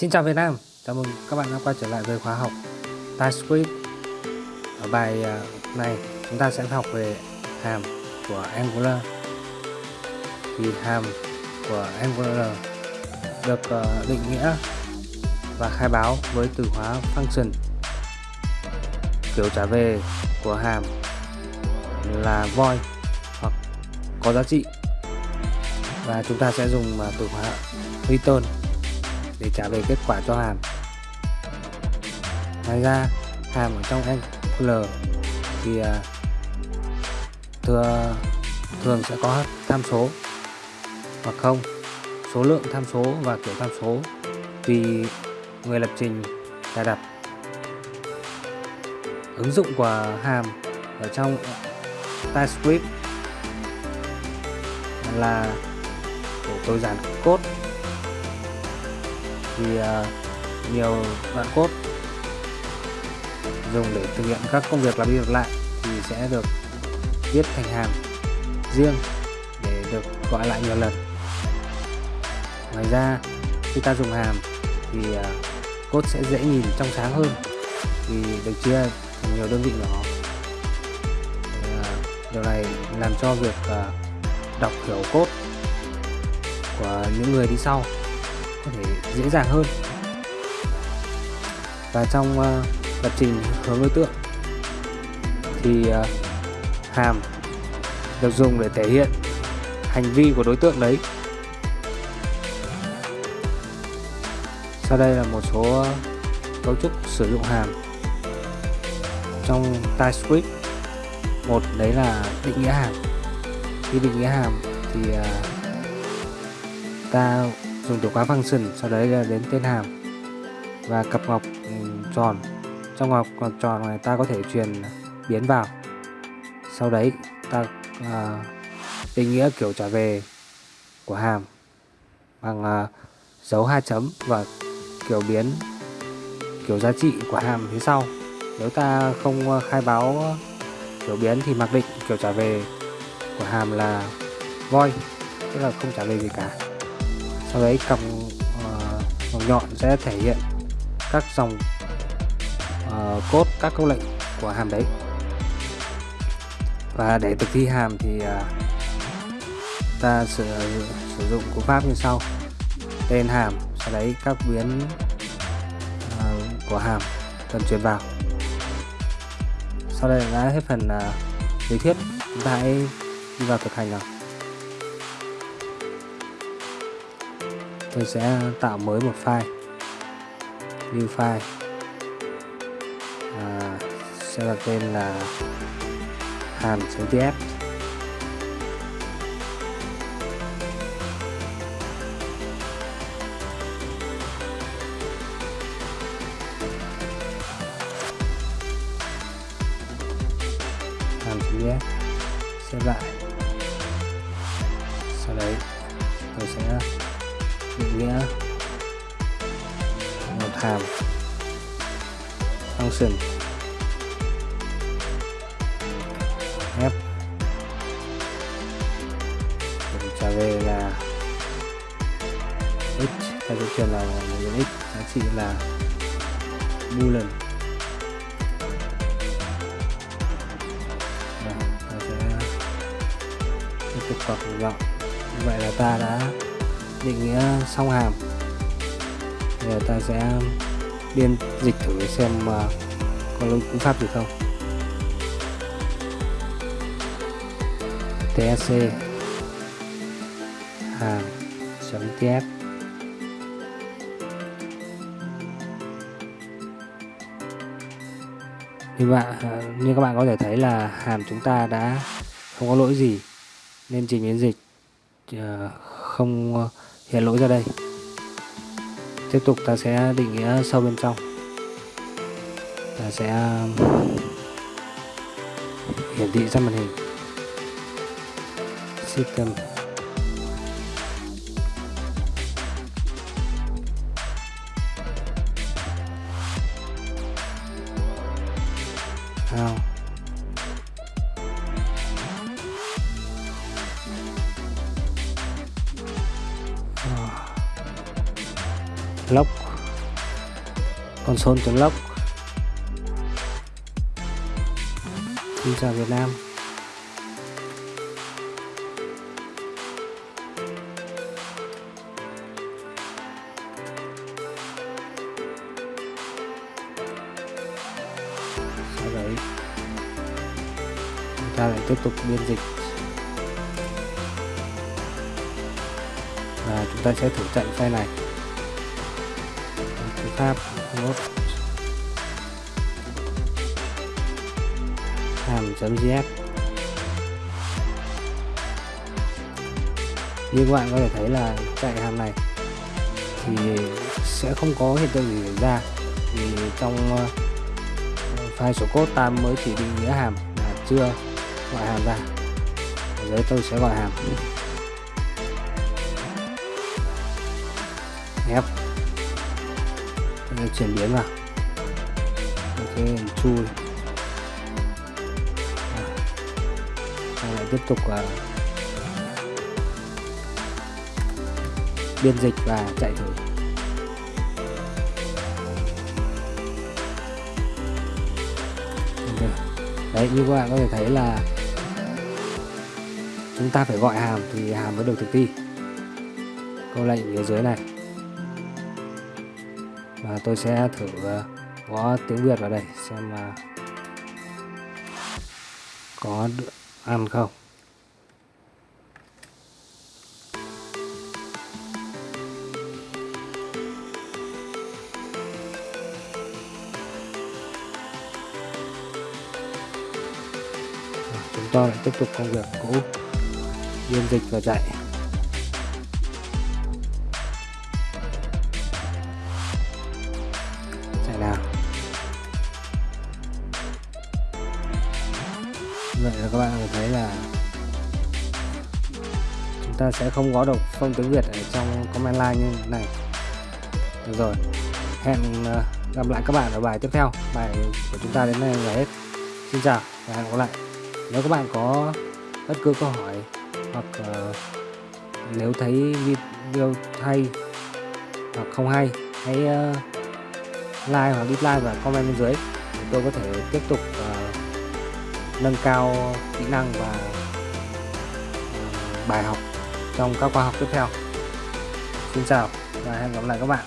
Xin chào Việt Nam, chào mừng các bạn đã quay trở lại với khóa học TypeScript. Ở bài à, này chúng ta sẽ học về hàm của Angular. Thì hàm của Angular được à, định nghĩa và khai báo với từ khóa function. Kiểu trả về của hàm là void hoặc có giá trị. Và chúng ta sẽ dùng à, từ khóa return để trả về kết quả cho hàm. Ngoài ra, hàm ở trong L thì à, thừa thường sẽ có tham số hoặc không. Số lượng tham số và kiểu tham số tùy người lập trình cài đặt. Ứng dụng của hàm ở trong TypeScript là để tối giản code thì uh, nhiều đoạn cốt dùng để thực hiện các công việc lặp đi lặp lại thì sẽ được viết thành hàm riêng để được gọi lại nhiều lần. Ngoài ra khi ta dùng hàm thì uh, sẽ dễ nhìn trong sáng hơn vì được chia thành nhiều đơn vị nhỏ. Uh, điều này làm cho việc uh, đọc hiểu cốt của những người đi sau có thể dễ dàng hơn. Và trong uh, lập trình hướng đối tượng thì uh, hàm được dùng để thể hiện hành vi của đối tượng đấy. Sau đây là một số cấu trúc sử dụng hàm trong TypeScript một đấy là định nghĩa hàm. Khi định nghĩa hàm thì uh, ta dùng từ khóa function sau đấy là đến tên hàm và cặp ngọc ừ, tròn. Trong ngọc tròn này ta có thể truyền biến vào. Sau đấy ta à, định nghĩa kiểu trả về của hàm bằng à, dấu hai chấm và kiểu biến kiểu giá trị của hàm phía sau. Nếu ta không khai báo kiểu biến thì mặc định kiểu trả về của hàm là void tức là không trả về gì cả sau đấy cầm uh, nhọn sẽ thể hiện các dòng uh, cốt các câu lệnh của hàm đấy. Và để thực thi hàm thì uh, ta sử, sử dụng cú pháp như sau. Tên hàm sau đấy các biến uh, của hàm cần truyền vào. Sau đây đã hết phần uh, lý thuyết. Chúng ta hãy đi vào thực hành nào. Tôi sẽ tạo mới một file. New file à, sẽ đặt tên là hàm.tf hàm.tf xếp lại. Sau đấy tôi sẽ nghĩa một hàm. Function f mình trả về là x. Hay sẽ truyền là một x. Giá trị là boolean và sẽ tiếp tục vào gọn như vậy là ta đã định nghĩa xong hàm. Giờ ta sẽ biên dịch thử xem mà có lỗi cú pháp gì không? Tsc hàm chấm tf như bạn ờ, như các bạn có thể thấy là hàm chúng ta đã không có lỗi gì, nên trình biến dịch không hiện lỗi ra đây. Tiếp tục ta sẽ định nghĩa sâu bên trong. Ta sẽ um, hiển thị ra màn hình. System. How lock. Console.log Xin chào Việt Nam. Sau đấy, chúng ta lại tiếp tục biên dịch. Và chúng ta sẽ thử chạy file này tab pháp nốt hàm.js như các bạn có thể thấy là chạy hàm này thì sẽ không có hiện tượng gì xảy ra. Vì trong ờ, file số code ta mới chỉ định nghĩa hàm là chưa gọi hàm ra. Ở dưới tôi sẽ gọi hàm. F chuyển biến vào. Ok chui. Lại tiếp tục uh, biên dịch và chạy thử. Đấy như các bạn có thể thấy là chúng ta phải gọi hàm thì hàm mới được thực thi. Câu lệnh ở dưới này à, tôi sẽ thử ờ, gõ tiếng Việt vào đây xem uh, có ăn không. Ờ, chúng ta lại tiếp tục công việc cũ biên dịch và chạy vậy là các bạn thấy là chúng ta sẽ không có được phông tiếng Việt ở trong comment line như thế này. Được rồi. Hẹn ờ, gặp lại các bạn ở bài tiếp theo. Bài của chúng ta đến đây là hết. Xin chào và hẹn gặp lại. Nếu các bạn có bất cứ câu hỏi hoặc uh, nếu thấy video hay hoặc không hay hãy uh, like hoặc dislike và comment bên dưới. Để tôi có thể tiếp tục uh, nâng cao kỹ năng và ờ, bài học trong các khóa học tiếp theo. Xin chào và hẹn gặp lại các bạn.